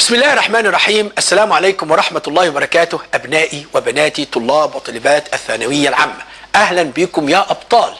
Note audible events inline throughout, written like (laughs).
بسم الله الرحمن الرحيم. السلام عليكم ورحمة الله وبركاته. أبنائي وبناتي طلاب وطالبات الثانوية العامة. أهلا بكم يا أبطال.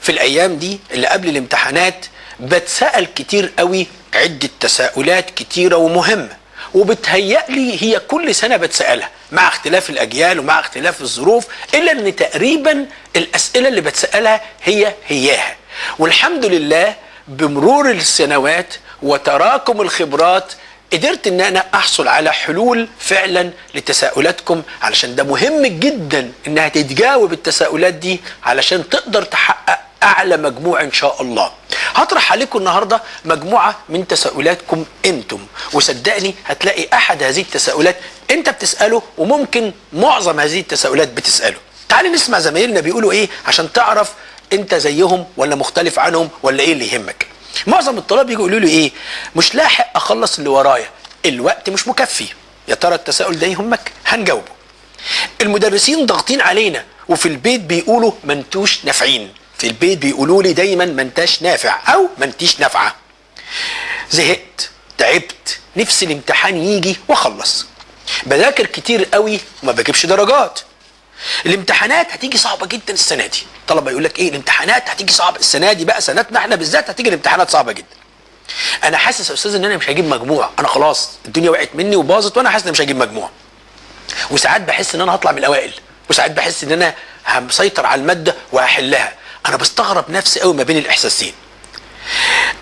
في الأيام دي اللي قبل الامتحانات بتسأل كتير قوي عدة تساؤلات كتيرة ومهمة. وبتهيألي هي كل سنة بتسألها مع اختلاف الأجيال ومع اختلاف الظروف إلا أن تقريبا الأسئلة اللي بتسألها هي هياها. والحمد لله بمرور السنوات وتراكم الخبرات قدرت إن أنا أحصل على حلول فعلا لتساؤلاتكم علشان ده مهم جدا إنها تتجاوب التساؤلات دي علشان تقدر تحقق أعلى مجموع إن شاء الله. هطرح عليكم النهارده مجموعة من تساؤلاتكم أنتم. وصدقني هتلاقي أحد هذه التساؤلات أنت بتسأله وممكن معظم هذه التساؤلات بتسأله. تعال نسمع زمايلنا بيقولوا إيه عشان تعرف أنت زيهم ولا مختلف عنهم ولا إيه اللي يهمك. معظم الطلاب يجوا يقولوا لي إيه؟ مش لاحق أخلص اللي ورايا. الوقت مش مكفي. يا ترى التساؤل ده يهمك؟ هنجاوبه. المدرسين ضاغطين علينا وفي البيت بيقولوا ما انتوش نافعين. في البيت بيقولوا لي دايما ما انتاش نافع أو ما انتيش نافعة. زهقت تعبت نفسي الامتحان يجي وأخلص. بذاكر كتير قوي وما بجيبش درجات. الامتحانات هتيجي صعبة جدا السنة دي. طلبة يقول لك إيه الامتحانات هتيجي صعبه السنة دي بقى سنتنا إحنا بالذات هتيجي الامتحانات صعبة جدا. أنا حاسس يا أستاذ إن أنا مش هجيب مجموع. أنا خلاص الدنيا وقعت مني وباظت وأنا حاسس إن مش هجيب مجموع. وساعات بحس إن أنا هطلع من الأوائل. وساعات بحس إن أنا همسيطر على المادة وهحلها. أنا بستغرب نفسي قوي ما بين الإحساسين.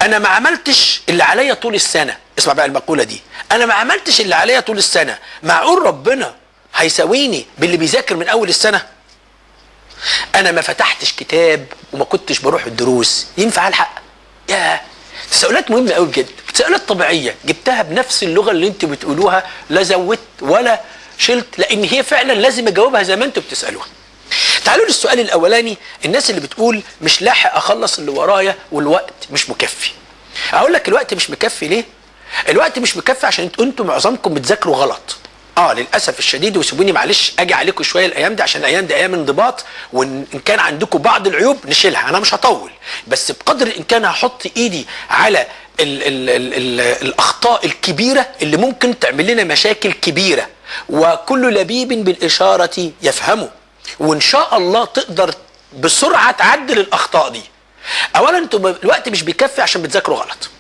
أنا ما عملتش اللي عليا طول السنة. اسمع بقى المقولة دي. أنا ما عملتش اللي عليا طول السنة. معقول ربنا هيساويني باللي بيذاكر من أول السنة. أنا ما فتحتش كتاب وما كنتش بروح الدروس. ينفع ألحق؟ يا تساؤلات مهمة قوي بجد. تساؤلات طبيعية. جبتها بنفس اللغة اللي أنتوا بتقولوها لا زودت ولا شلت لأن هي فعلا لازم أجاوبها زي ما أنتوا بتسألوها. تعالوا للسؤال الأولاني. الناس اللي بتقول مش لاحق أخلص اللي ورايا والوقت مش مكفي. أقول لك الوقت مش مكفي ليه؟ الوقت مش مكفي عشان أنتوا معظمكم بتذاكروا غلط. آه للاسف الشديد وسيبوني معلش أجي عليكم شوية الأيام دي عشان الأيام دي أيام انضباط وان كان عندكم بعض العيوب نشيلها. أنا مش هطول بس بقدر الامكان هحط ايدي على ال ال ال ال الاخطاء الكبيره اللي ممكن تعمل لنا مشاكل كبيره. وكل لبيب بالاشاره يفهمه. وان شاء الله تقدر بسرعة تعدل الاخطاء دي. اولا أنتوا الوقت مش بيكفي عشان بتذاكروا غلط.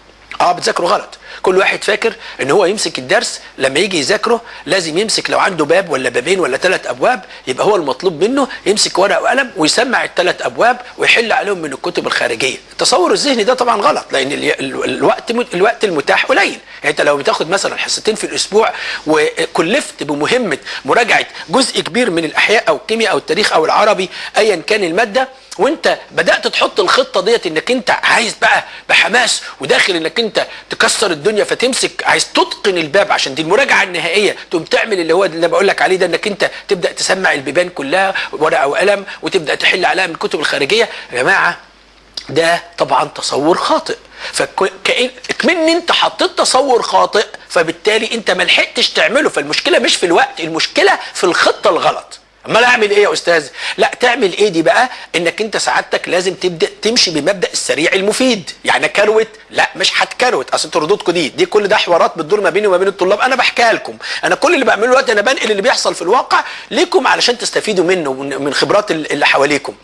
آه بتذاكروا غلط. كل واحد فاكر إن هو يمسك الدرس لما يجي يذاكره لازم يمسك لو عنده باب ولا بابين ولا ثلاث أبواب يبقى هو المطلوب منه يمسك ورقة وقلم ويسمع الثلاث أبواب ويحل عليهم من الكتب الخارجية. التصور الذهني ده طبعا غلط لأن ال- ال- الوقت الوقت المتاح قليل. يعني أنت لو بتاخد مثلا حصتين في الأسبوع وكلفت بمهمة مراجعة جزء كبير من الأحياء أو الكيمياء أو التاريخ أو العربي ايا كان المادة وانت بدأت تحط الخطة ديت انك انت عايز بقى بحماس وداخل انك انت تكسر الدنيا فتمسك عايز تتقن الباب عشان دي المراجعة النهائية تقوم تعمل اللي هو اللي بقول لك عليه ده انك انت تبدأ تسمع البيبان كلها ورقة وقلم وتبدأ تحل عليها من الكتب الخارجية. يا جماعة ده طبعا تصور خاطئ. فكمن انت حطيت تصور خاطئ فبالتالي انت ما لحقتش تعمله. فالمشكلة مش في الوقت المشكلة في الخطة الغلط. أمال أعمل إيه يا أستاذ؟ لا تعمل إيه دي بقى؟ إنك أنت سعادتك لازم تبدأ تمشي بمبدأ السريع المفيد. يعني كروت؟ لا مش هتكروت. أصل أنتوا ردودكم دي دي كل ده حوارات بتدور ما بيني وما بين الطلاب. أنا بحكيها لكم. أنا كل اللي بعمله دلوقتي أنا بنقل اللي بيحصل في الواقع ليكم علشان تستفيدوا منه من من خبرات اللي حواليكم.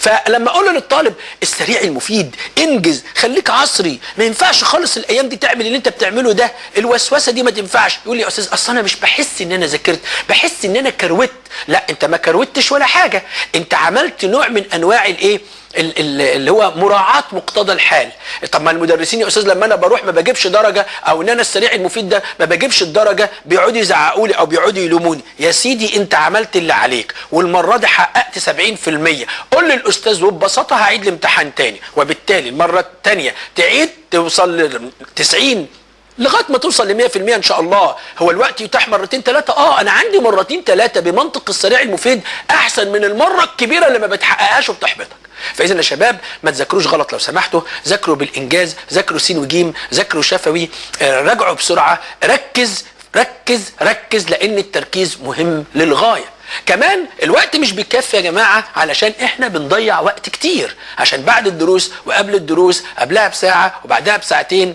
فلما أقول للطالب السريع المفيد انجز خليك عصري ما ينفعش خالص الأيام دي تعمل اللي انت بتعمله ده الوسوسة دي ما تنفعش. يقول لي يا أستاذ أصل أنا مش بحس إن أنا ذاكرت بحس إن أنا كروت. لا أنت ما كروتش ولا حاجة. أنت عملت نوع من أنواع الإيه؟ ال- ال- اللي هو مراعاة مقتضى الحال. طب ما المدرسين يا أستاذ لما أنا بروح ما بجيبش درجة أو إن أنا السريع المفيد ده ما بجيبش الدرجة بيقعدوا يزعقوا لي أو بيقعدوا يلوموني. يا سيدي أنت عملت اللي عليك والمرة دي حققت 70% قول للأستاذ وببساطة هعيد الامتحان تاني وبالتالي المرة التانية تعيد توصل ل 90 لغاية ما توصل ل 100% إن شاء الله. هو الوقت يتاح مرتين ثلاثة آه أنا عندي مرتين ثلاثة بمنطق السريع المفيد أحسن من المرة الكبيرة اللي ما بتحققهاش وبتحبطك. فإذا يا شباب ما تذاكروش غلط لو سمحتوا. ذاكروا بالإنجاز ذاكروا سين وجيم ذاكروا شفوي. آه، راجعوا بسرعة. ركز ركز ركز لأن التركيز مهم للغاية. كمان الوقت مش بيكفي يا جماعة علشان إحنا بنضيع وقت كتير. عشان بعد الدروس وقبل الدروس قبلها بساعة وبعدها بساعتين.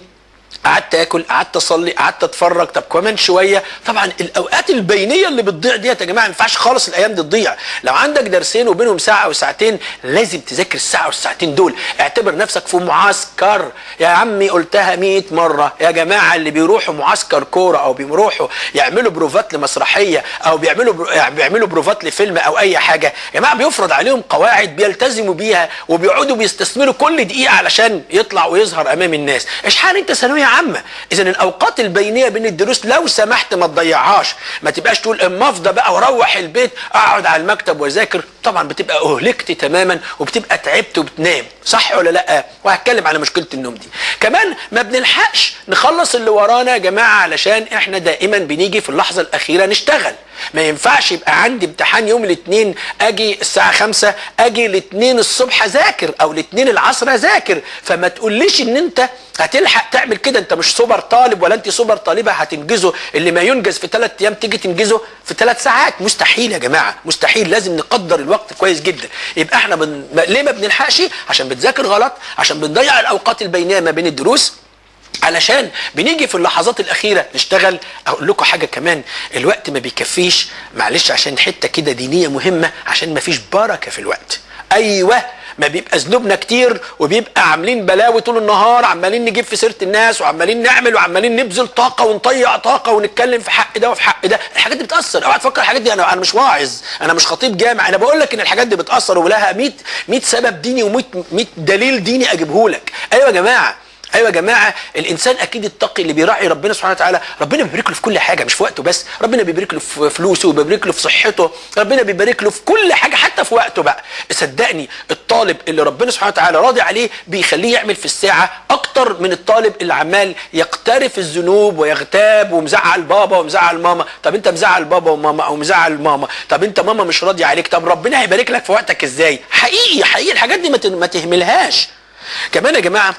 قعدت آكل قعدت أصلي قعدت أتفرج. طب كمان شوية. طبعا الأوقات البينية اللي بتضيع ديت يا جماعة ما ينفعش خالص الأيام دي تضيع. لو عندك درسين وبينهم ساعة أو ساعتين لازم تذاكر الساعة والساعتين دول. اعتبر نفسك في معسكر. يا عمي قلتها 100 مرة. يا جماعة اللي بيروحوا معسكر كورة أو بيروحوا يعملوا بروفات لمسرحية أو بيعملوا. يعني بيعملوا بروفات لفيلم أو أي حاجة يا جماعة بيفرض عليهم قواعد بيلتزموا بيها وبيقعدوا بيستثمروا كل دقيقة علشان يطلع ويظهر أمام الناس. اشحال أنت ثانوية عامه اذا الأوقات البينية بين الدروس لو سمحت ما تضيعهاش. ما تبقاش تقول اما افضى بقى وأروح البيت أقعد على المكتب وأذاكر. طبعا بتبقى أهلكت تماما وبتبقى تعبت وبتنام صح ولا لأ؟ وهتكلم على مشكلة النوم دي. كمان ما بنلحقش نخلص اللي ورانا يا جماعة علشان إحنا دائما بنيجي في اللحظة الأخيرة نشتغل. ما ينفعش يبقى عندي امتحان يوم الاثنين أجي الساعة خمسة أجي الاثنين الصبح أذاكر أو الاثنين العصر أذاكر. فما تقوليش إن أنت هتلحق تعمل كده أنت مش سوبر طالب ولا أنت سوبر طالبة هتنجزه. اللي ما ينجز في ثلاث أيام تيجي تنجزه في ثلاث ساعات. مستحيل يا جماعة مستحيل. لازم نقدر الوقت كويس جدا. يبقى إحنا بن... ليه ما بنلحقش؟ عشان بتذاكر غلط عشان بنضيع الأوقات البينية ما بين الدروس. علشان بنيجي في اللحظات الأخيرة نشتغل أقول لكم حاجة كمان الوقت ما بيكفيش معلش عشان حتة كده دينية مهمة عشان ما فيش بركة في الوقت. أيوه ما بيبقى ذنوبنا كتير وبيبقى عاملين بلاوي طول النهار عمالين نجيب في سيرة الناس وعمالين نعمل وعمالين نبذل طاقة ونطيع طاقة ونتكلم في حق ده وفي حق ده. الحاجات دي بتأثر. أوعى تفكر الحاجات دي. أنا أنا مش واعظ. أنا مش خطيب جامع. أنا بقول لك إن الحاجات دي بتأثر ولها 100 100 سبب ديني و100 100 دليل ديني اجيبه لك أيوه يا جماعة. أيوه يا جماعة الإنسان أكيد التقي اللي بيراعي ربنا سبحانه وتعالى. ربنا بيبارك له في كل حاجة مش في وقته بس. ربنا بيبارك له في فلوسه وبيبارك له في صحته. ربنا بيبارك له في كل حاجة حتى في وقته بقى. صدقني الطالب اللي ربنا سبحانه وتعالى راضي عليه بيخليه يعمل في الساعة أكتر من الطالب اللي عمال يقترف الذنوب ويغتاب ومزعل بابا ومزعل ماما. طب أنت مزعل بابا وماما أو مزعل ماما؟ طب أنت ماما مش راضيه عليك؟ طب ربنا هيبارك لك في وقتك إزاي؟ حقيقي حقيقي الحاجات دي ما تهملهاش. كمان يا جماعة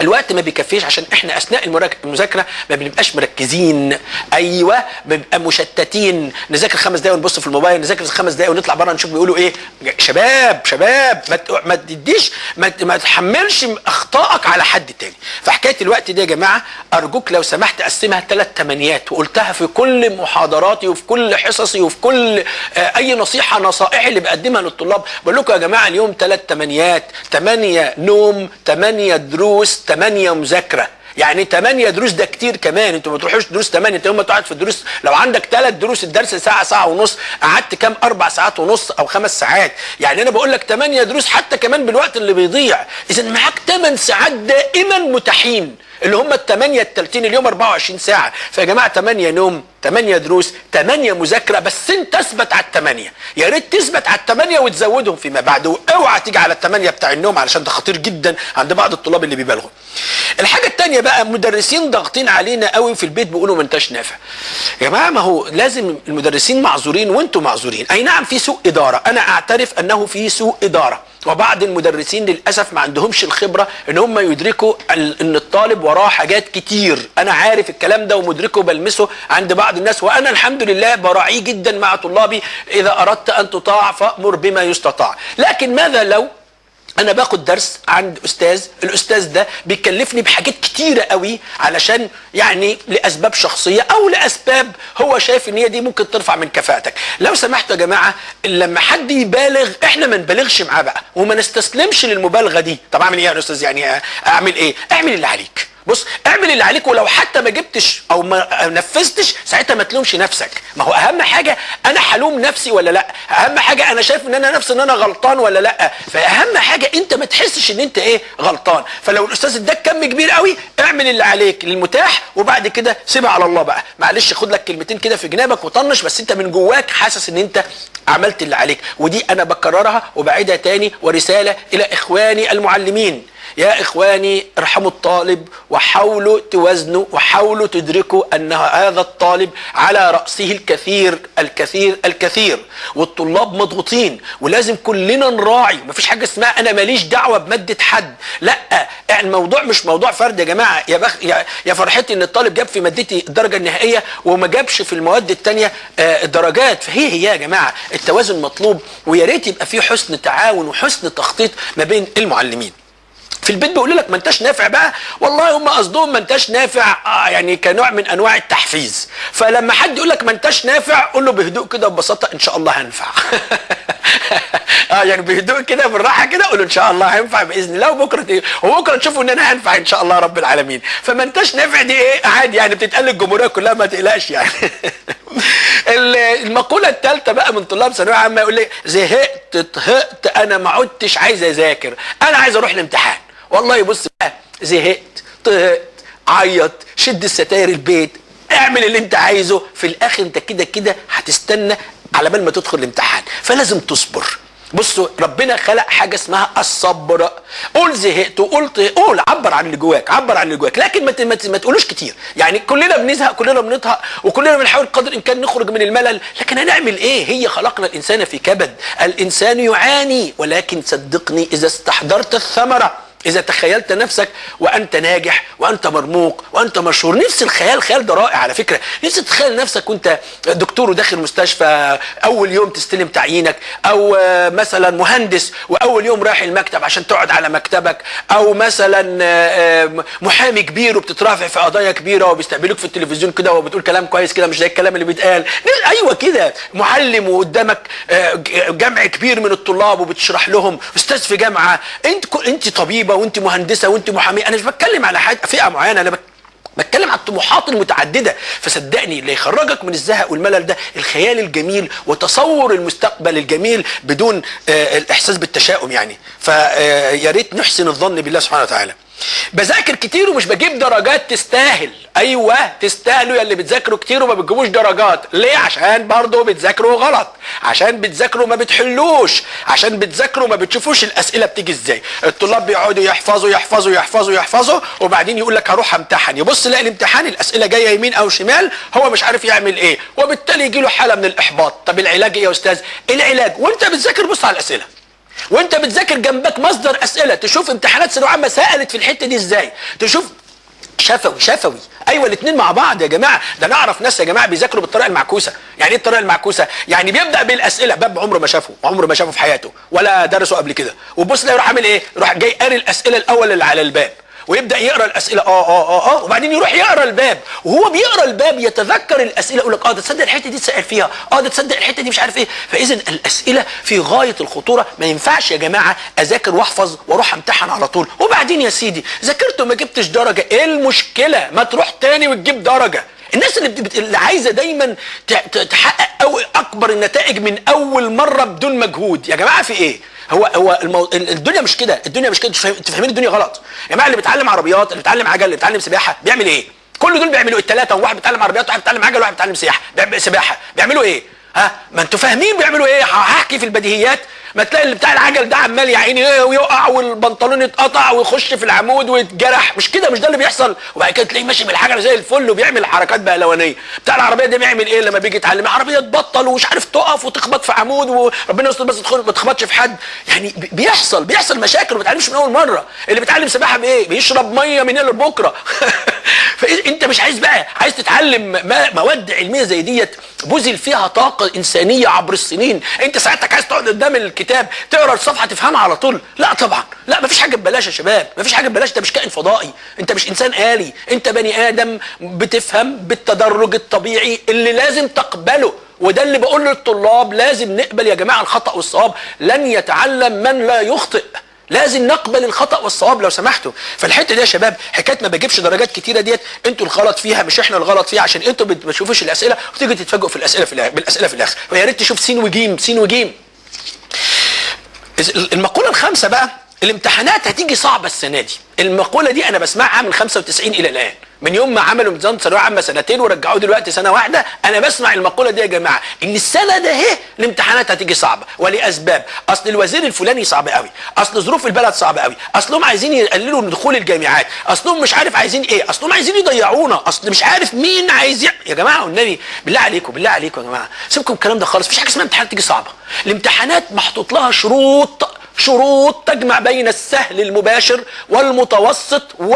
الوقت ما بيكفيش عشان إحنا اثناء المذاكرة ما بنبقاش مركزين. أيوه بنبقى مشتتين. نذاكر خمس دقايق ونبص في الموبايل نذاكر خمس دقايق ونطلع بره نشوف بيقولوا إيه. شباب شباب ما ما تديش ما, تحملش أخطائك على حد تاني. فحكاية الوقت دي يا جماعة أرجوك لو سمحت قسمها ثلاث تمانيات وقلتها في كل محاضراتي وفي كل حصصي وفي كل آه أي نصيحة نصائح اللي بقدمها للطلاب. بقول لكم يا جماعة اليوم ثلاث تمانيات. ثمانيه نوم ثمانيه دروس 8 مذاكرة. يعني 8 دروس ده كتير كمان. أنتوا ما تروحوش دروس 8 انت يوم ما تقعد في الدروس لو عندك ثلاث دروس الدرس ساعة ساعة ونص قعدت كام؟ أربع ساعات ونص أو خمس ساعات. يعني أنا بقول لك 8 دروس حتى كمان بالوقت اللي بيضيع. اذا معاك 8 ساعات دائما متاحين. اللي هم الثمانية التلتين اليوم 24 ساعة. فيا جماعة 8 نوم 8 دروس 8 مذاكرة بس انت اثبت على الثمانية يا ريت تثبت على الثمانية وتزودهم فيما بعد واوعى تيجي على الثمانية بتاع النوم علشان ده خطير جدا عند بعض الطلاب اللي بيبالغوا. الحاجة الثانية بقى مدرسين ضاغطين علينا قوي في البيت بيقولوا ما انتش نافع. يا جماعة ما هو لازم المدرسين معذورين وأنتم معذورين. أي نعم في سوء إدارة. أنا أعترف أنه في سوء إدارة. وبعض المدرسين للأسف ما عندهمش الخبرة إن هم يدركوا إن الطالب وراه حاجات كتير. أنا عارف الكلام ده ومدركه وبلمسه عند بعض الناس وأنا الحمد لله براعيه جدا مع طلابي إذا أردت أن تطاع فأمر بما يستطاع. لكن ماذا لو أنا باخد درس عند أستاذ الأستاذ ده بيكلفني بحاجات كتيرة قوي علشان يعني لأسباب شخصية أو لأسباب هو شايف إن هي دي ممكن ترفع من كفاءتك. لو سمحتوا يا جماعة لما حد يبالغ إحنا ما نبالغش معاه بقى وما نستسلمش للمبالغة دي. طب أعمل إيه يا أستاذ؟ يعني أعمل إيه؟ أعمل اللي عليك. بص اعمل اللي عليك ولو حتى ما جبتش أو ما نفذتش ساعتها ما تلومش نفسك. ما هو أهم حاجة أنا حلوم نفسي ولا لأ؟ أهم حاجة أنا شايف إن أنا نفسي إن أنا غلطان ولا لأ؟ فأهم حاجة أنت ما تحسش إن أنت إيه؟ غلطان. فلو الأستاذ اداك كم كبير قوي اعمل اللي عليك للمتاح وبعد كده سيبها على الله بقى. معلش خد لك كلمتين كده في جنابك وطنش بس أنت من جواك حاسس إن أنت عملت اللي عليك. ودي أنا بكررها وبعيدها تاني ورسالة إلى إخواني المعلمين. يا إخواني ارحموا الطالب وحاولوا توازنوا وحاولوا تدركوا أن هذا الطالب على رأسه الكثير الكثير الكثير. والطلاب مضغوطين ولازم كلنا نراعي. مفيش حاجة اسمها أنا ماليش دعوة بمادة حد. لأ الموضوع مش موضوع فرد يا جماعة. يا, بخ يا, يا فرحتي أن الطالب جاب في مادتي الدرجة النهائية وما جابش في المواد التانية درجات. فهي هي يا جماعة. التوازن مطلوب. ويا ريت يبقى في حسن تعاون وحسن تخطيط ما بين المعلمين. في البيت بيقول لك ما انتش نافع بقى. والله هم قصدهم ما انتش نافع. آه يعني كنوع من أنواع التحفيز. فلما حد يقول لك ما انتش نافع قول له بهدوء كده وببساطة إن شاء الله هنفع. (laughs) آه يعني بهدوء كده بالراحة كده قول إن شاء الله هينفع بإذن الله وبكرة إيه وبكرة تشوفوا ان أنا هنفع إن شاء الله رب العالمين. فما انتش نافع دي إيه؟ عادي يعني بتتقال للجمهوريه كلها ما تقلقش يعني. (laughs) المقولة الثالثه بقى من طلاب ثانوية عامة يقول لي زهقت طهقت أنا ما عدتش عايز أذاكر. أنا عايز أروح الامتحان. والله بص بقى زهقت طهقت عيط شد الستاير البيت. اعمل اللي انت عايزه. في الآخر انت كده كده هتستنى على بال ما تدخل الامتحان. فلازم تصبر. بصوا ربنا خلق حاجة اسمها الصبر. قول زهقت وقلت قول عبر عن اللي جواك عبر عن اللي جواك. لكن ما, ما, تقولوش كتير. يعني كلنا بنزهق كلنا بنطهق وكلنا بنحاول قدر الإمكان نخرج من الملل. لكن هنعمل إيه؟ هي خلقنا الإنسان في كبد. الإنسان يعاني ولكن صدقني إذا استحضرت الثمرة. إذا تخيلت نفسك وأنت ناجح وأنت مرموق وأنت مشهور نفس الخيال خيال ده رائع على فكرة. نفسي تتخيل نفسك وأنت دكتور وداخل مستشفى أول يوم تستلم تعيينك أو مثلا مهندس وأول يوم رايح المكتب عشان تقعد على مكتبك أو مثلا محامي كبير وبتترافع في قضايا كبيرة وبيستقبلوك في التلفزيون كده وبتقول كلام كويس كده مش زي الكلام اللي بيتقال. أيوة كده. معلم وقدامك جمع كبير من الطلاب وبتشرح لهم. أستاذ في جامعة أنت أنت طبيبة وانت مهندسة وانت محاميه أنا مش بتكلم على حاجة فئة معينة أنا بتكلم على الطموحات المتعددة. فصدقني اللي يخرجك من الزهق والملل ده الخيال الجميل وتصور المستقبل الجميل بدون آه الإحساس بالتشاؤم يعني. فيا ريت نحسن الظن بالله سبحانه وتعالى. بذاكر كتير ومش بجيب درجات تستاهل. أيوه تستاهلوا يا اللي بتذاكروا كتير وما بتجيبوش درجات. ليه؟ عشان برضه بتذاكروا غلط. عشان بتذاكروا ما بتحلوش. عشان بتذاكروا ما بتشوفوش الأسئلة بتيجي إزاي. الطلاب بيقعدوا يحفظوا يحفظوا يحفظوا يحفظوا وبعدين يقول لك هروح امتحن. يبص يلاقي الامتحان الأسئلة جاية يمين أو شمال هو مش عارف يعمل إيه. وبالتالي يجي له حالة من الإحباط. طب العلاج إيه يا أستاذ؟ العلاج. وأنت بتذاكر بص على الأسئلة. وانت بتذاكر جنبك مصدر أسئلة تشوف امتحانات ثانوية عامة سألت في الحتة دي إزاي؟ تشوف شفوي شفوي. أيوه الاثنين مع بعض يا جماعة. ده نعرف ناس يا جماعة بيذاكروا بالطريقة المعكوسة. يعني إيه الطريقة المعكوسة؟ يعني بيبدأ بالأسئلة. باب عمره ما شافه عمره ما شافه في حياته ولا درسه قبل كده. وبص يروح عامل إيه؟ يروح جاي قاري الأسئلة الأول اللي على الباب. ويبدأ يقرأ الأسئلة. آه آه آه آه. وبعدين يروح يقرأ الباب. وهو بيقرأ الباب يتذكر الأسئلة يقول لك آه ده تصدق الحتة دي اتسال فيها. آه ده تصدق الحتة دي مش عارف إيه. فاذا الأسئلة في غاية الخطورة. ما ينفعش يا جماعة أذاكر وأحفظ وأروح امتحن على طول. وبعدين يا سيدي ذاكرت وما جبتش درجة. إيه المشكلة؟ ما تروح تاني وتجيب درجة. الناس اللي, بت... اللي عايزة دايما تحقق أو أكبر النتائج من أول مرة بدون مجهود. يا جماعة في إيه؟ هو هو المو... الدنيا مش كده الدنيا مش كده أنتوا فاهمين الدنيا غلط. يا جماعة اللي بيتعلم عربيات اللي بيتعلم عجل اللي بيتعلم سباحة بيعمل إيه؟ كل دول بيعملوا الثلاثه واحد بيتعلم عربيات واحد بيتعلم عجل وواحد بيتعلم سياحة. سباحة. بيعملوا إيه؟ ها؟ ما أنتوا فاهمين بيعملوا إيه؟ هحكي في البديهيات. ما تلاقي اللي بتاع العجل ده عمال يا عيني إيه ويقع والبنطلون يتقطع ويخش في العمود ويتجرح. مش كده؟ مش ده اللي بيحصل؟ وبعد كده تلاقيه ماشي بالحجر زي الفل وبيعمل حركات بهلوانية. بتاع العربية ده بيعمل إيه لما بيجي يتعلم؟ عربيه تبطل ومش عارف تقف وتخبط في عمود وربنا يستر بس ما تخبطش في حد. يعني بيحصل بيحصل مشاكل وما بيتعلمش من أول مرة. اللي بيتعلم سباحة بإيه؟ بيشرب مية من هنا لبكرة. (laughs) فانت مش عايز بقى عايز تتعلم مواد علمية زي ديت؟ بذل فيها طاقة إنسانية عبر السنين. أنت ساعتك عايز تقعد قدام الكتاب تقرأ الصفحة تفهمها على طول. لا طبعا. لا مفيش حاجة ببلاش يا شباب. مفيش حاجة ببلاش. انت مش كائن فضائي. أنت مش إنسان آلي. أنت بني آدم بتفهم بالتدرج الطبيعي اللي لازم تقبله. وده اللي بقول للطلاب. لازم نقبل يا جماعة الخطأ والصواب. لن يتعلم من لا يخطئ. لازم نقبل الخطأ والصواب لو سمحتوا. فالحتة دي يا شباب حكاية ما بجيبش درجات كتيرة ديت أنتوا الغلط فيها مش إحنا الغلط فيها عشان أنتوا ما بتشوفوش الأسئلة وتيجوا تتفاجئوا في الأسئلة في بالأسئلة في الآخر. فيا ريت تشوف سين وجيم سين وجيم. المقولة الخامسة بقى الامتحانات هتيجي صعبة السنة دي. المقولة دي أنا بسمعها من 95 إلى الآن. من يوم ما عملوا نظام ثانوية عامة سنتين ورجعوه دلوقتي سنة واحدة أنا بسمع المقولة دي يا جماعة إن السنة ده أهي الامتحانات هتيجي صعبة. ولأسباب أصل الوزير الفلاني صعب قوي أصل ظروف البلد صعبة قوي أصلهم عايزين يقللوا من دخول الجامعات أصلهم مش عارف عايزين إيه أصلهم عايزين يضيعونا أصل مش عارف مين عايز يع... يا جماعة والنبي بالله عليكم بالله عليكم يا جماعة سيبكم الكلام ده خالص مفيش حاجة اسمها امتحانات تيجي صعبة. الامتحانات محطوط لها شروط شروط تجمع بين السهل المباشر والمتوسط و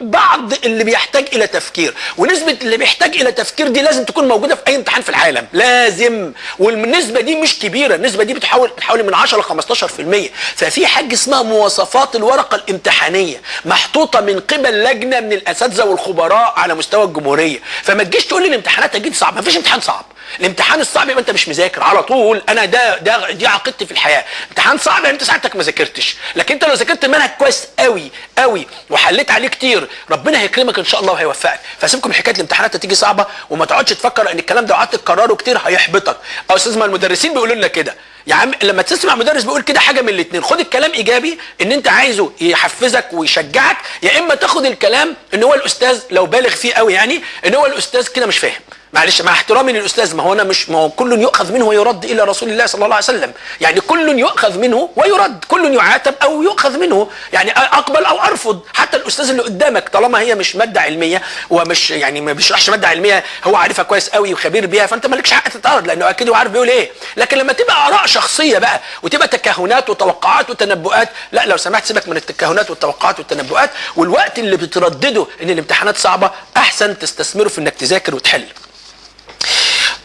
بعض اللي بيحتاج إلى تفكير. ونسبة اللي بيحتاج إلى تفكير دي لازم تكون موجودة في أي امتحان في العالم. لازم. والنسبة دي مش كبيرة. النسبة دي بتحاول بتحاول من 10 ل 15% ففي حاجة اسمها مواصفات الورقة الامتحانية محطوطة من قبل لجنة من الأساتذة والخبراء على مستوى الجمهورية. فما تجيش تقول لي الامتحانات أكيد صعب. ما فيش امتحان صعب. الامتحان الصعب يبقى انت مش مذاكر على طول. أنا ده ده دي عقيدتي في الحياة. امتحان صعب انت ساعتك ما ذاكرتش. لكن انت لو ذاكرت المنهج كويس قوي قوي وحليت عليه كتير ربنا هيكرمك إن شاء الله وهيوفقك. فسيبكم من حكاية الامتحانات هتيجي صعبة وما تقعدش تفكر إن الكلام ده وقعدت تكرره كتير هيحبطك. أو أستاذ ما المدرسين بيقولوا لنا كده. يا عم لما تسمع مدرس بيقول كده حاجة من الاثنين خد الكلام إيجابي إن أنت عايزه يحفزك ويشجعك يا إما تاخد الكلام إن هو الأستاذ لو بالغ فيه قوي يعني إن هو الأستاذ كده مش فاهم. معلش مع احترامي للأستاذ ما هو أنا مش ما هو كل يؤخذ منه ويرد إلى رسول الله صلى الله عليه وسلم. يعني كل يؤخذ منه ويرد كل يعاتب أو يؤخذ منه. يعني أقبل أو أرفض. حتى الأستاذ اللي قدامك طالما هي مش مادة علمية ومش يعني ما بيشرحش مادة علمية هو عارفها كويس قوي وخبير بيها فأنت مالكش حق تتعرض لأنه أكيد هو عارف بيقول إيه. لكن لما تبقى آراء شخصية بقى وتبقى تكهنات وتوقعات وتنبؤات لا لو سمحت سيبك من التكهنات والتوقعات والتنبؤات. والوقت اللي بتردده إن الامتحانات صعبة أحسن تستثمره في إنك تذاكر وتحل.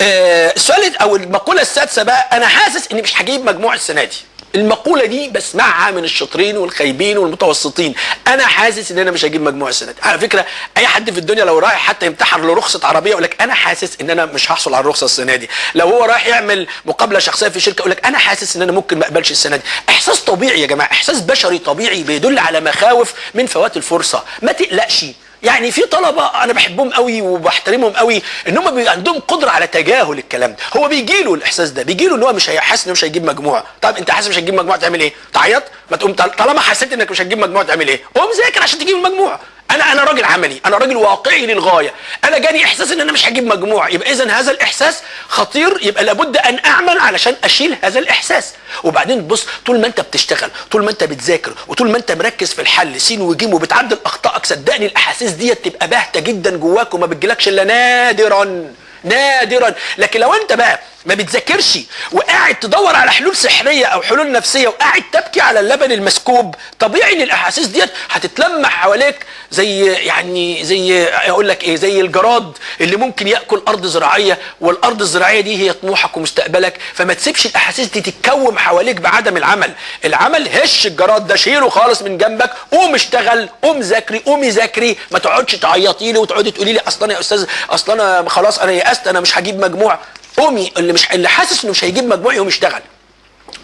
السؤال أو المقولة السادسة بقى أنا حاسس إني مش هجيب مجموع السنة دي. المقولة دي بسمعها من الشاطرين والخايبين والمتوسطين. أنا حاسس إن أنا مش هجيب مجموع السنة دي. على فكرة أي حد في الدنيا لو رايح حتى يمتحن له رخصه عربية يقول لك أنا حاسس إن أنا مش هحصل على الرخصة السنة دي. لو هو رايح يعمل مقابلة شخصية في شركة يقول لك أنا حاسس إن أنا ممكن ما أقبلش السنة دي. إحساس طبيعي يا جماعة إحساس بشري طبيعي بيدل على مخاوف من فوات الفرصة. ما تقلقش. يعني في طلبة أنا بحبهم قوي وبحترمهم قوي إن هم بيبقى عندهم قدرة على تجاهل الكلام ده. هو بيجي له الإحساس ده بيجي له إن هو مش هيحس انه مش هيجيب مجموع. طب أنت حاسس مش هتجيب مجموع تعمل إيه؟ تعيط؟ ما تقوم طالما حسيت إنك مش هتجيب مجموع تعمل إيه؟ قوم ذاكر عشان تجيب المجموع. أنا أنا راجل عملي. أنا راجل واقعي للغاية. أنا جاني إحساس إن أنا مش هجيب مجموع. يبقى اذا هذا الإحساس خطير. يبقى لابد أن أعمل علشان أشيل هذا الإحساس. وبعدين بص طول ما أنت بتشتغل طول ما أنت بتذاكر وطول ما أنت مركز في الحل سين وجيم وبتعدل أخطائك صدقني الأحاسيس ديت تبقى باهتة جدا جواك وما بتجيلكش إلا نادرا. نادرا. لكن لو أنت بقى ما بتذاكرش وقاعد تدور على حلول سحرية أو حلول نفسية وقاعد تبكي على اللبن المسكوب. طبيعي إن الأحاسيس ديت هتتلمع حواليك زي يعني زي أقول لك إيه زي الجراد اللي ممكن يأكل أرض زراعية والأرض الزراعية دي هي طموحك ومستقبلك. فما تسيبش الأحاسيس دي تتكوم حواليك بعدم العمل. العمل هش الجراد ده شيله خالص من جنبك قوم اشتغل قوم ذاكري قومي ذاكري. ما تقعدش تعيطي لي وتقعدي تقولي لي أصل أنا يا أستاذ أصل أنا خلاص أنا يأست أنا مش هجيب مجموع. قومي اللي مش اللي حاسس إنه مش هيجيب مجموع يقوم يشتغل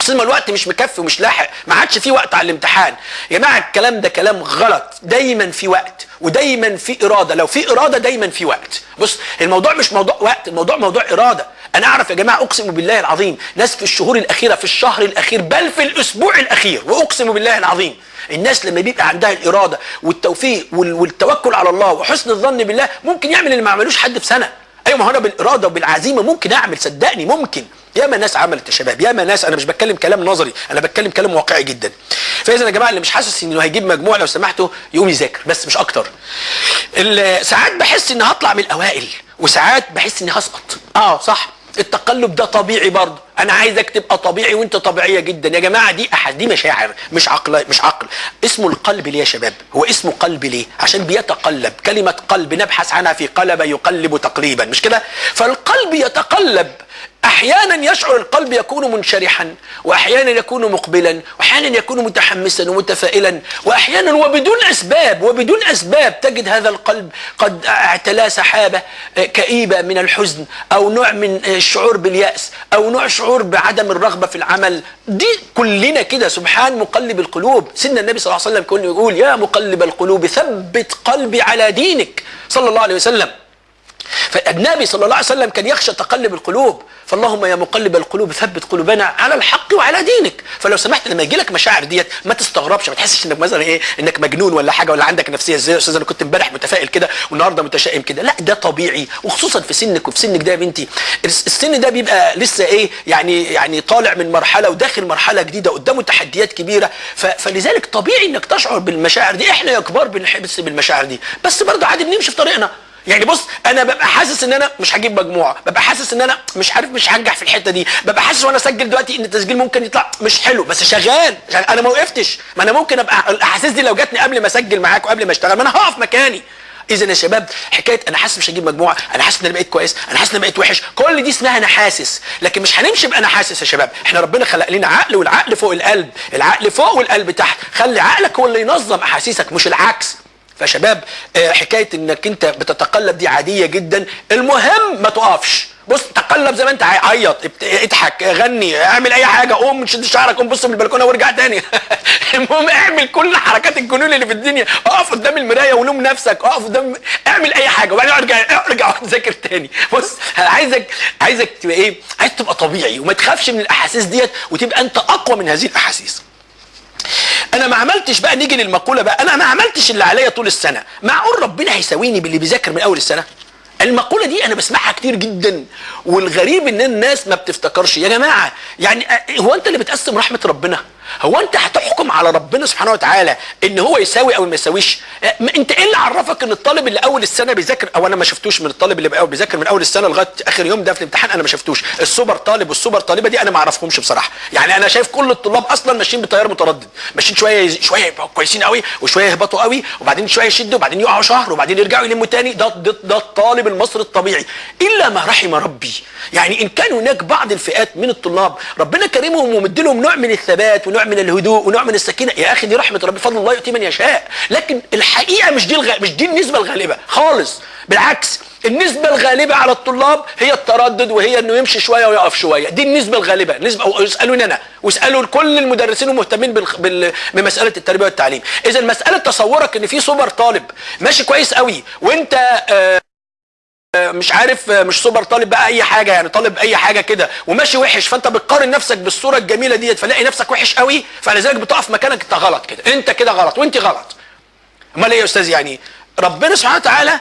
اصل الوقت مش مكفي ومش لاحق. ما عادش في وقت على الامتحان. يا جماعة الكلام ده كلام غلط. دايما في وقت ودايما في إرادة. لو في إرادة دايما في وقت. بص الموضوع مش موضوع وقت الموضوع موضوع إرادة. أنا أعرف يا جماعة أقسم بالله العظيم ناس في الشهور الأخيرة في الشهر الأخير بل في الأسبوع الأخير وأقسم بالله العظيم الناس لما بيبقى عندها الإرادة والتوفيق والتوكل على الله وحسن الظن بالله ممكن يعمل اللي ما عملوش حد في سنة. أيوه ما هو أنا بالإرادة وبالعزيمة ممكن أعمل صدقني ممكن. ياما ناس عملت يا شباب ياما ناس أنا مش بتكلم كلام نظري أنا بتكلم كلام واقعي جدا. فإذا يا جماعة اللي مش حاسس إنه هيجيب مجموع لو سمحتوا يقوم يذاكر بس مش أكتر. ساعات بحس إني هطلع من الأوائل وساعات بحس إني هسقط. آه صح. التقلب ده طبيعي برضه. أنا عايزك تبقى طبيعي وأنت طبيعية جدا. يا جماعة دي أحد دي مشاعر مش عقل مش عقل. اسمه القلب ليه يا شباب؟ هو اسمه قلب ليه؟ عشان بيتقلب. كلمة قلب نبحث عنها في قلب يقلب تقليبا مش كده؟ فالقلب يتقلب أحيانا يشعر القلب يكون منشرحا وأحيانا يكون مقبلا وأحيانا يكون متحمسا ومتفائلا وأحيانا وبدون أسباب وبدون أسباب تجد هذا القلب قد اعتلاه سحابة كئيبة من الحزن أو نوع من الشعور باليأس أو نوع شعور بعدم الرغبة في العمل. دي كلنا كده سبحان مقلب القلوب. سيدنا النبي صلى الله عليه وسلم كان يقول يا مقلب القلوب ثبت قلبي على دينك. صلى الله عليه وسلم. فالنبي صلى الله عليه وسلم كان يخشى تقلب القلوب. فاللهم يا مقلب القلوب ثبت قلوبنا على الحق وعلى دينك. فلو سمحت لما يجي لك مشاعر ديت ما تستغربش ما تحسش إنك مثلا إيه إنك مجنون ولا حاجة ولا عندك نفسية إزاي يا أستاذ أنا كنت إمبارح متفائل كده والنهاردة متشائم كده. لا ده طبيعي وخصوصا في سنك وفي سنك ده يا بنتي. السن ده بيبقى لسه إيه يعني يعني طالع من مرحلة وداخل مرحلة جديدة قدامه تحديات كبيرة. فلذلك طبيعي إنك تشعر بالمشاعر دي. إحنا يا كبار بنحس بالمشاعر دي. بس برضه عادي بنمشي في طريقنا. يعني بص أنا ببقى حاسس إن أنا مش هجيب مجموعة ببقى حاسس إن أنا مش عارف مش هنجح في الحتة دي ببقى حاسس وأنا اسجل دلوقتي إن التسجيل ممكن يطلع مش حلو بس شغال. أنا ما وقفتش. ما أنا ممكن أبقى الأحاسيس دي لو جاتني قبل ما أسجل معاك وقبل ما أشتغل ما أنا هقف مكاني. اذا يا شباب حكاية أنا حاسس مش هجيب مجموعة أنا حاسس إن أنا بقيت كويس أنا حاسس إن أنا بقيت وحش كل دي اسمها أنا حاسس. لكن مش هنمشي بأنا حاسس يا شباب. إحنا ربنا خلق لنا عقل والعقل فوق القلب. العقل فوق والقلب تحت. خلي عقلك هو اللي ينظم أحاسيسك مش العكس. فشباب آه، حكاية إنك أنت بتتقلب دي عادية جدا. المهم ما تقفش. بص تقلب زي ما أنت عيط اضحك غني اعمل أي حاجة قوم شد شعرك قوم بص من البلكونة وارجع تاني. (laughs) المهم اعمل كل حركات الجنون اللي في الدنيا. اقف قدام المراية ولوم نفسك. اقف قدام اعمل أي حاجة. وبعدين ارجع ارجع (laughs) ذاكر تاني. بص عايزك عايزك تبقى إيه؟ عايز تبقى طبيعي. وما تخافش من الأحاسيس ديت وتبقى أنت أقوى من هذه الأحاسيس. أنا ما عملتش بقى نيجي للمقولة بقى أنا ما عملتش اللي عليا طول السنة. معقول ربنا هيساويني باللي بيذاكر من أول السنة؟ المقولة دي أنا بسمعها كتير جدا والغريب إن الناس ما بتفتكرش. يا جماعة يعني أ- هو أنت اللي بتقسم رحمة ربنا؟ هو انت هتحكم على ربنا سبحانه وتعالى ان هو يساوي أو ما يساويش؟ ما انت إيه اللي عرفك ان الطالب اللي اول السنة بيذاكر؟ أو أنا ما شفتوش من الطالب اللي بيذاكر من أول السنة لغاية آخر يوم ده في الامتحان أنا ما شفتوش. السوبر طالب والسوبر طالبة دي أنا ما أعرفهمش بصراحة. يعني أنا شايف كل الطلاب أصلا ماشيين بتيار متردد. ماشيين شوية شوية يبقوا كويسين قوي وشوية يهبطوا قوي وبعدين شوية يشدوا وبعدين يقعوا شهر وبعدين يرجعوا يلموا تاني. ده ده, ده الطالب المصري الطبيعي. إلا ما رحم ربي. يعني إن كان هناك بعض الفئات من الطلاب ربنا كرمهم ومديلهم نوع من الثبات ونوع من الهدوء ونوع من السكينة. يا أخي دي رحمة ربي فضل الله يؤتي من يشاء. لكن الحقيقة مش دي الغ... مش دي النسبة الغالبة خالص. بالعكس النسبة الغالبة على الطلاب هي التردد وهي إنه يمشي شوية ويقف شوية، دي النسبة الغالبة، نسبة أو اسألوني أنا. واسألوا كل المدرسين المهتمين بال... بال... بمسألة التربية والتعليم، إذا مسألة تصورك إن في سوبر طالب ماشي كويس قوي وأنت آه مش عارف مش سوبر طالب بقى أي حاجة يعني طالب أي حاجة كده وماشي وحش فأنت بتقارن نفسك بالصورة الجميلة ديت فلاقي نفسك وحش قوي فلذلك بتقف مكانك أنت غلط كده أنت كده غلط وأنت غلط. أمال إيه يا أستاذ؟ يعني ربنا سبحانه وتعالى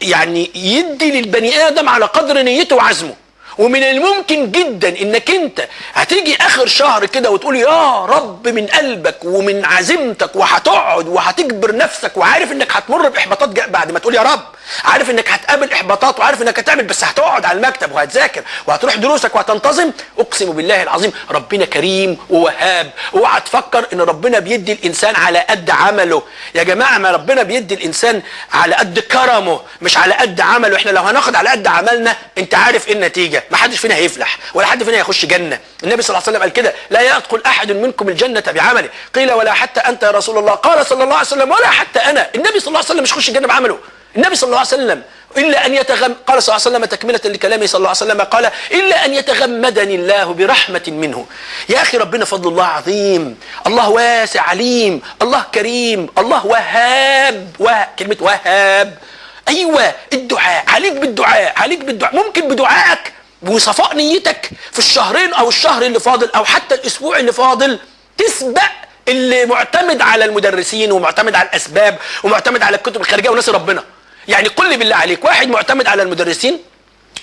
يعني يدي للبني آدم على قدر نيته وعزمه. ومن الممكن جدا إنك أنت هتيجي آخر شهر كده وتقول يا رب من قلبك ومن عزيمتك وهتقعد وهتجبر نفسك وعارف إنك هتمر بإحباطات بعد ما تقول يا رب. عارف إنك هتقابل إحباطات وعارف إنك هتعمل بس هتقعد على المكتب وهتذاكر وهتروح دروسك وهتنتظم. أقسم بالله العظيم ربنا كريم ووهاب. اوعى تفكر إن ربنا بيدي الإنسان على قد عمله. يا جماعة ما ربنا بيدي الإنسان على قد كرمه مش على قد عمله. إحنا لو هناخد على قد عملنا أنت عارف إيه النتيجة. ما حدش فينا هيفلح ولا حد فينا هيخش جنة. النبي صلى الله عليه وسلم قال كده لا يدخل أحد منكم الجنة بعمله. قيل ولا حتى أنت يا رسول الله. قال صلى الله عليه وسلم ولا حتى أنا. النبي صلى الله عليه وسلم مش يخش الجنة بعمله. النبي صلى الله عليه وسلم إلا أن يتغم قال صلى الله عليه وسلم تكملة لكلامه صلى الله عليه وسلم قال إلا أن يتغمدني الله برحمة منه. يا أخي ربنا فضل الله عظيم. الله واسع عليم. الله كريم. الله وهاب. وه... كلمة وهاب. أيوه الدعاء. عليك بالدعاء. عليك بالدعاء. ممكن بدعائك. وصفاء نيتك في الشهرين أو الشهر اللي فاضل أو حتى الأسبوع اللي فاضل تسبق اللي معتمد على المدرسين ومعتمد على الأسباب ومعتمد على الكتب الخارجية وناس ربنا. يعني قل لي بالله عليك واحد معتمد على المدرسين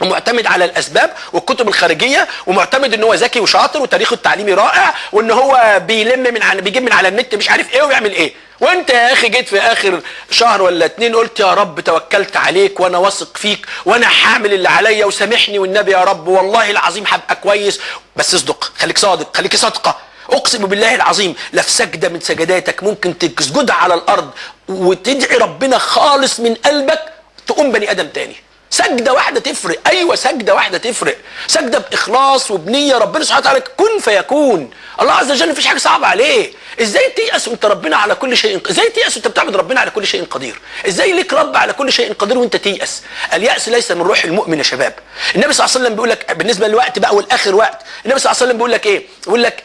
ومعتمد على الأسباب والكتب الخارجية ومعتمد إن هو ذكي وشاطر وتاريخه التعليمي رائع وإن هو بيلم من بيجيب من على النت مش عارف إيه ويعمل إيه. وانت يا أخي جيت في اخر شهر ولا اتنين قلت يا رب توكلت عليك وأنا واثق فيك وأنا حامل اللي عليا وسامحني والنبي يا رب والله العظيم هبقى كويس. بس اصدق خليك صادق خليك صادقة. اقسم بالله العظيم لا في سجدة من سجداتك ممكن تسجدها على الأرض وتدعي ربنا خالص من قلبك تقوم بني آدم تاني. سجدة واحدة تفرق. أيوه سجدة واحدة تفرق. سجدة بإخلاص وبنية ربنا سبحانه وتعالى كن فيكون. الله عز وجل مفيش حاجة صعبة عليه. إزاي تيأس وأنت ربنا على كل شيء؟ إزاي تيأس وأنت بتعبد ربنا على كل شيء قدير؟ إزاي ليك رب على كل شيء قدير وأنت تيأس؟ اليأس ليس من روح المؤمن يا شباب. النبي صلى الله عليه وسلم بيقول لك بالنسبة للوقت بقى والآخر وقت النبي صلى الله عليه وسلم بيقول لك إيه؟ بيقول لك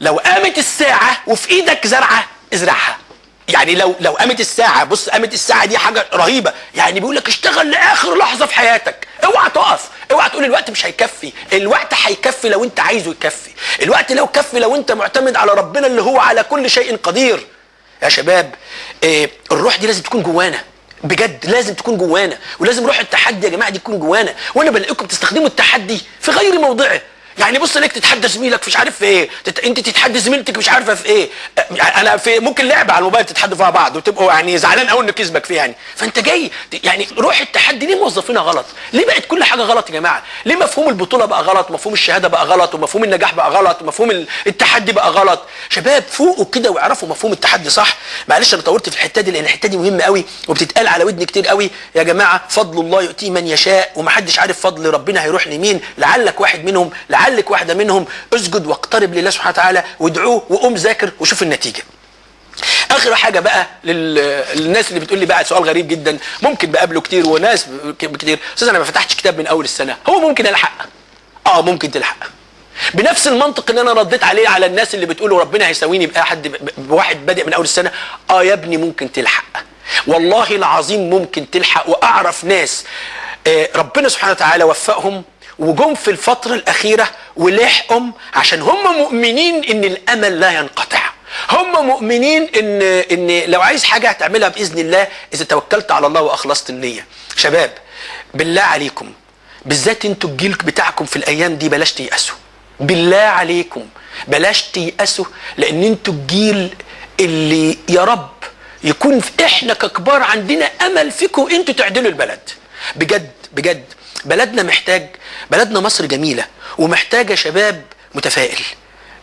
لو قامت الساعة وفي إيدك زرعة ازرعها. يعني لو لو قامت الساعة بص قامت الساعة دي حاجة رهيبة. يعني بيقول لك اشتغل لآخر لحظة في حياتك. اوعى تقف. اوعى تقول الوقت مش هيكفي. الوقت هيكفي لو انت عايزه يكفي. الوقت لو كفي لو انت معتمد على ربنا اللي هو على كل شيء قدير. يا شباب إيه الروح دي لازم تكون جوانا. بجد لازم تكون جوانا. ولازم روح التحدي يا جماعة دي تكون جوانا. وأنا بلاقيكم بتستخدموا التحدي في غير موضعه. يعني بص ليك تتحدى زميلك مش عارف في إيه تت... انت تتحدى زميلتك مش عارفة في إيه. أنا في ممكن لعبة على الموبايل تتحدوا فيها بعض وتبقوا يعني زعلان قوي انه كسبك فيه يعني. فانت جاي يعني روح التحدي ليه موظفينها غلط؟ ليه بقت كل حاجة غلط يا جماعة؟ ليه مفهوم البطولة بقى غلط؟ مفهوم الشهادة بقى غلط؟ ومفهوم النجاح بقى غلط؟ ومفهوم ال- التحدي بقى غلط؟ شباب فوقوا كده واعرفوا مفهوم التحدي صح؟ معلش أنا طولت في الحتة دي لأن الحتة دي مهمة قوي وبتتقال على ودني كتير قوي. يا جماعة فضل الله يؤتيه من يشاء ومحدش عارف فضل ربنا هيروح لمين لعلك واحد منهم لعلك واحدة منهم اسجد واقترب لله سبحانه وتعالى وادعوه وقوم ذاكر وشوف النتيجة. آخر حاجة بقى لل... للناس اللي بتقول لي بقى سؤال غريب جدا ممكن بقابله كتير وناس كتير أستاذ أنا ما فتحتش كتاب من أول السنة هو ممكن الحق آه ممكن تلحق. بنفس المنطق اللي أنا رديت عليه على الناس اللي بتقولوا ربنا هيساويني باحد بواحد بادئ من أول السنة آه يا ابني ممكن تلحق. والله العظيم ممكن تلحق وأعرف ناس آه، ربنا سبحانه وتعالى وفقهم وجم في الفترة الأخيرة ولحقهم عشان هم مؤمنين إن الأمل لا ينقطع. هم مؤمنين إن إن لو عايز حاجة هتعملها بإذن الله إذا توكلت على الله وأخلصت النية. شباب بالله عليكم بالذات أنتوا الجيل بتاعكم في الأيام دي بلاش تيأسوا. بالله عليكم بلاش تيأسوا لأن أنتوا الجيل اللي يا رب يكون إحنا ككبار عندنا أمل فيكم أنتوا تعدلوا البلد. بجد بجد. بلدنا محتاج بلدنا مصر جميلة ومحتاجة شباب متفائل.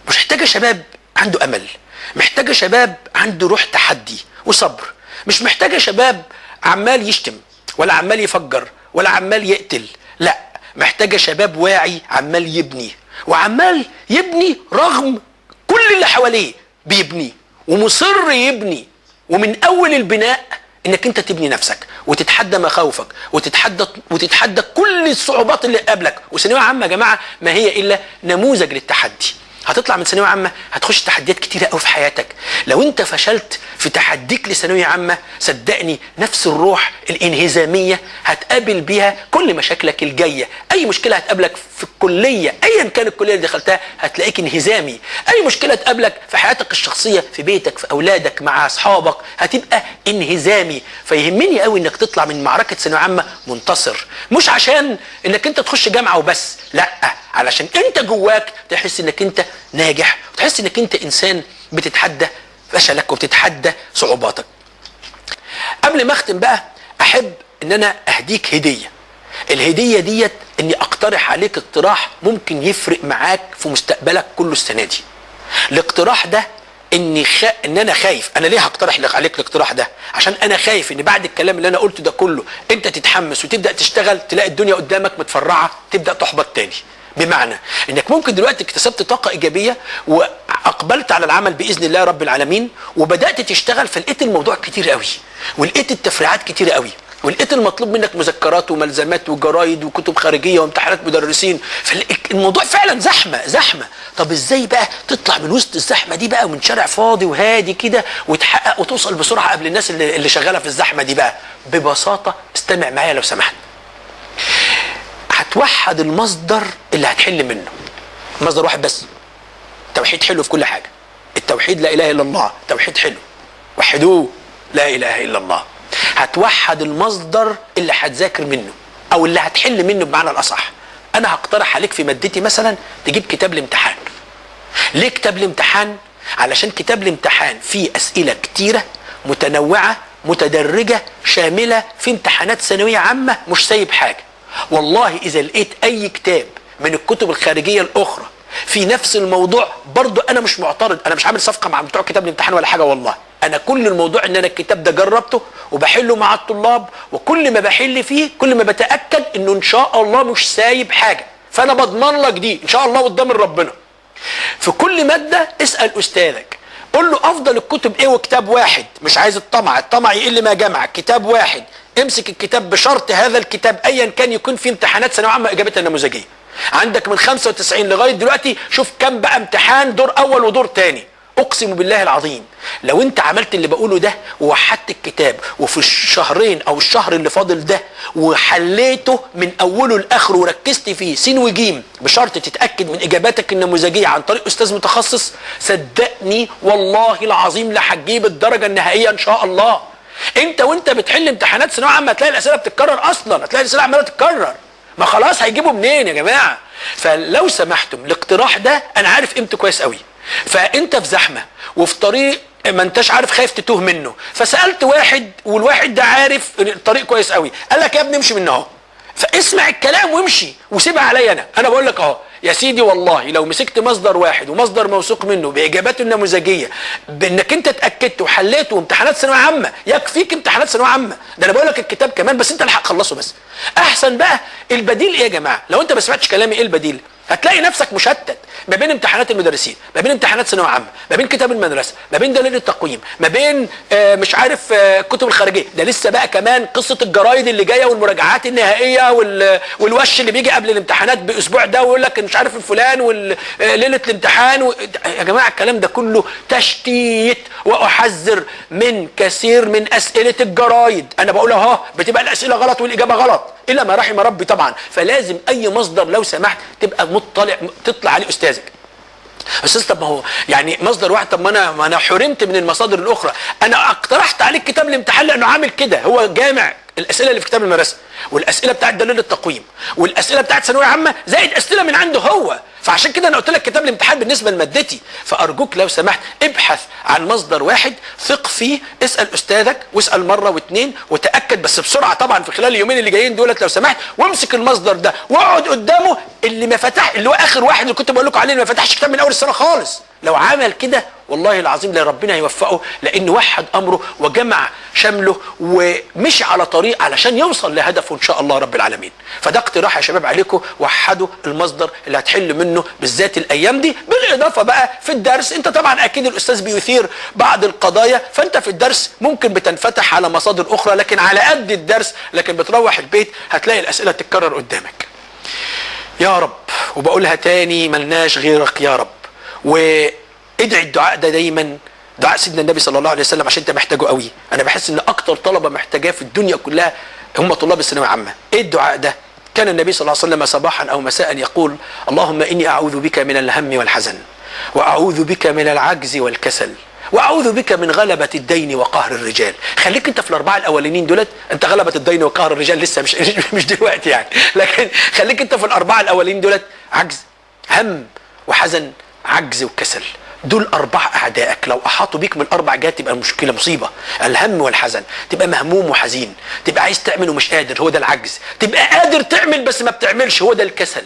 مش محتاجة شباب عنده أمل محتاجة شباب عنده روح تحدي وصبر. مش محتاجة شباب عمال يشتم ولا عمال يفجر ولا عمال يقتل. لا محتاجة شباب واعي عمال يبني. وعمال يبني رغم كل اللي حواليه بيبني ومصر يبني. ومن أول البناء إنك أنت تبني نفسك وتتحدى مخاوفك وتتحدى وتتحدى كل الصعوبات اللي قابلك وثانوية عامة يا جماعة ما هي إلا نموذج للتحدي. هتطلع من ثانوية عامة هتخش تحديات كتيرة قوي في حياتك. لو انت فشلت في تحديك لثانوية عامة صدقني نفس الروح الانهزامية هتقابل بيها كل مشاكلك الجاية. أي مشكلة هتقابلك في الكلية ايا كان الكلية اللي دخلتها هتلاقيك انهزامي. أي مشكلة تقابلك في حياتك الشخصية في بيتك في أولادك مع أصحابك هتبقى انهزامي. فيهمني قوي إنك تطلع من معركة ثانوية عامة منتصر. مش عشان إنك أنت تخش جامعة وبس لأ. علشان انت جواك تحس انك انت ناجح وتحس انك انت انسان بتتحدى فشلك وبتتحدى صعوباتك. قبل ما اختم بقى احب ان أنا اهديك هدية. الهدية ديت اني اقترح عليك اقتراح ممكن يفرق معاك في مستقبلك كله السنة دي. الاقتراح ده اني خ... ان أنا خايف. أنا ليه هقترح لك عليك الاقتراح ده؟ عشان أنا خايف ان بعد الكلام اللي أنا قلته ده كله انت تتحمس وتبدأ تشتغل تلاقي الدنيا قدامك متفرعة تبدأ تحبط تاني. بمعنى إنك ممكن دلوقتي اكتسبت طاقة إيجابية وأقبلت على العمل بإذن الله رب العالمين وبدأت تشتغل فلقيت الموضوع كتير قوي ولقيت التفريعات كتير قوي ولقيت المطلوب منك مذكرات وملزمات وجرايد وكتب خارجية وامتحانات مدرسين فالموضوع فعلا زحمة زحمة. طب إزاي بقى تطلع من وسط الزحمة دي بقى ومن شارع فاضي وهادي كده وتحقق وتوصل بسرعة قبل الناس اللي, اللي شغالة في الزحمة دي بقى؟ ببساطة استمع معايا لو سمحت. هتوحد المصدر اللي هتحل منه. مصدر واحد بس. توحيد حلو في كل حاجة. التوحيد لا إله إلا الله توحيد حلو. وحدوه لا إله إلا الله. هتوحد المصدر اللي هتذاكر منه أو اللي هتحل منه بمعنى الأصح. أنا هقترح عليك في مادتي مثلا تجيب كتاب الامتحان. ليه كتاب الامتحان؟ علشان كتاب الامتحان فيه أسئلة كتيرة متنوعة متدرجة شاملة في امتحانات ثانوية عامة مش سايب حاجة. والله إذا لقيت أي كتاب من الكتب الخارجية الأخرى في نفس الموضوع برضو أنا مش معترض أنا مش عامل صفقة مع بتوع كتاب الامتحان ولا حاجة والله. أنا كل الموضوع إن أنا الكتاب ده جربته وبحله مع الطلاب وكل ما بحل فيه كل ما بتأكد إنه إن شاء الله مش سايب حاجة. فأنا بضمن لك دي إن شاء الله قدام ربنا في كل مادة اسأل أستاذك. قول له أفضل الكتب إيه وكتاب واحد؟ مش عايز الطمع الطمع يقل ما جمع. كتاب واحد. امسك الكتاب بشرط هذا الكتاب ايا كان يكون في امتحانات ثانوية عامة إجابتها نموذجيه عندك من 95 لغاية دلوقتي شوف كم بقى امتحان دور أول ودور تاني. أقسم بالله العظيم لو أنت عملت اللي بقوله ده ووحدت الكتاب وفي الشهرين أو الشهر اللي فاضل ده وحليته من أوله لآخره وركزت فيه سين وجيم بشرط تتأكد من إجاباتك النموذجية عن طريق أستاذ متخصص صدقني والله العظيم لا هتجيب الدرجة النهائية إن شاء الله. أنت وأنت بتحل امتحانات ثانوية عامة هتلاقي الأسئلة بتتكرر أصلا هتلاقي الأسئلة عمالة تتكرر. ما خلاص هيجيبوا منين يا جماعة؟ فلو سمحتم الاقتراح ده أنا عارف قيمته كويس قوي. فانت في زحمه وفي طريق ما انتش عارف خايف تتوه منه. فسألت واحد والواحد ده عارف الطريق كويس قوي. قال لك يا ابني امشي من اهو. فاسمع الكلام وامشي وسيبها عليا أنا. أنا بقول لك اهو يا سيدي والله لو مسكت مصدر واحد ومصدر موثوق منه باجاباته النموذجية بإنك انت اتأكدت وحليته امتحانات ثانوية عامة يكفيك امتحانات ثانوية عامة. ده أنا بقول لك الكتاب كمان بس انت اللي هتخلصه بس. احسن بقى البديل إيه يا جماعة؟ لو انت ما سمعتش كلامي إيه البديل؟ هتلاقي نفسك مشتت ما بين امتحانات المدرسين ما بين امتحانات ثانوية عامة ما بين كتاب المدرسة ما بين دليل التقويم ما بين آه مش عارف آه الكتب الخارجية. ده لسه بقى كمان قصة الجرايد اللي جاية والمراجعات النهائية وال والوش اللي بيجي قبل الامتحانات بأسبوع ده ويقول لك مش عارف الفلان وليله الامتحان و... يا جماعة الكلام ده كله تشتيت وأحذر من كثير من أسئلة الجرايد. أنا بقول أهو بتبقى الأسئلة غلط والإجابة غلط إلا ما رحم ربي طبعا. فلازم أي مصدر لو سمحت تبقى مطلع تطلع عليه أستاذك. أستاذ طب ما هو يعني مصدر واحد طب ما أنا ما أنا حرمت من المصادر الأخرى. أنا اقترحت عليك كتاب الامتحان لأنه عامل كده. هو جامع الأسئلة اللي في كتاب المدرسة والأسئلة بتاعت دليل التقويم والأسئلة بتاعت ثانوية عامة زائد أسئلة من عنده هو. فعشان كده أنا قلت لك كتاب الامتحان بالنسبة لمادتي فأرجوك لو سمحت ابحث عن مصدر واحد ثق فيه اسأل أستاذك واسأل مرة واثنين وتأكد بس بسرعة طبعا في خلال اليومين اللي جايين دولت لو سمحت وامسك المصدر ده واقعد قدامه اللي ما فتح اللي هو آخر واحد اللي كنت بقول لكم عليه اللي ما فتحش كتاب من أول السنة خالص. لو عمل كده والله العظيم لا ربنا يوفقه لأنه وحد أمره وجمع شمله ومشي على طريق علشان يوصل لهدفه إن شاء الله رب العالمين. فده اقتراح يا شباب عليكم وحدوا المصدر اللي هتحل منه بالذات الأيام دي. بالإضافة بقى في الدرس أنت طبعا أكيد الأستاذ بيثير بعض القضايا فأنت في الدرس ممكن بتنفتح على مصادر أخرى لكن على قد الدرس لكن بتروح البيت هتلاقي الأسئلة تتكرر قدامك. يا رب وبقولها تاني ملناش غيرك يا رب. وادعي الدعاء ده دايما. دعاء سيدنا النبي صلى الله عليه وسلم عشان انت محتاجه قوي. أنا بحس ان أكتر طلبة محتاجاه في الدنيا كلها هم طلاب الثانوية العامه إيه الدعاء ده؟ كان النبي صلى الله عليه وسلم صباحا أو مساء يقول اللهم إني أعوذ بك من الهم والحزن وأعوذ بك من العجز والكسل وأعوذ بك من غلبة الدين وقهر الرجال. خليك انت في الأربعة الأولانيين دولت انت غلبة الدين وقهر الرجال لسه مش (laughs) مش دلوقتي يعني. لكن خليك انت في الأربعة الأولانيين دولت عجز هم وحزن. عجز وكسل. دول أربع أعدائك. لو أحاطوا بيك من أربع جهات تبقى المشكلة مصيبة. الهم والحزن. تبقى مهموم وحزين. تبقى عايز تعمل ومش قادر. هو ده العجز. تبقى قادر تعمل بس ما بتعملش. هو ده الكسل.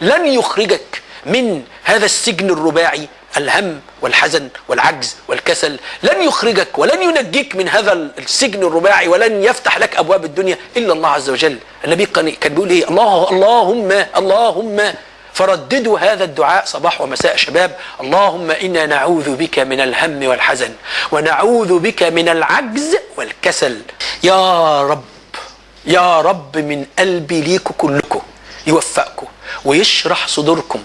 لن يخرجك من هذا السجن الرباعي. الهم والحزن والعجز والكسل. لن يخرجك ولن ينجيك من هذا السجن الرباعي. ولن يفتح لك أبواب الدنيا إلا الله عز وجل. النبي كان بيقول إيه؟ الله اللهم اللهم فرددوا هذا الدعاء صباح ومساء شباب. اللهم إنا نعوذ بك من الهم والحزن ونعوذ بك من العجز والكسل. يا رب يا رب من قلبي ليكم كلكم يوفقكم ويشرح صدوركم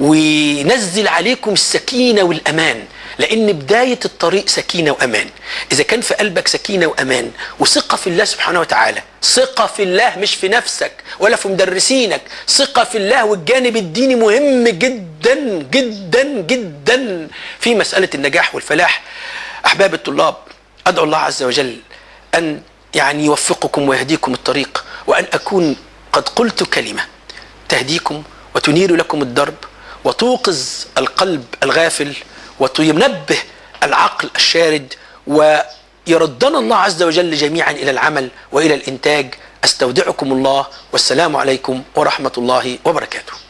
وينزل عليكم السكينة والأمان. لأن بداية الطريق سكينة وأمان. إذا كان في قلبك سكينة وأمان وثقة في الله سبحانه وتعالى ثقة في الله مش في نفسك ولا في مدرسينك ثقة في الله والجانب الديني مهم جدا جدا جدا في مسألة النجاح والفلاح. أحباب الطلاب أدعو الله عز وجل أن يعني يوفقكم ويهديكم الطريق وأن أكون قد قلت كلمة تهديكم وتنير لكم الدرب وتوقظ القلب الغافل وتنبه العقل الشارد ويردنا الله عز وجل جميعا إلى العمل وإلى الإنتاج. أستودعكم الله والسلام عليكم ورحمة الله وبركاته.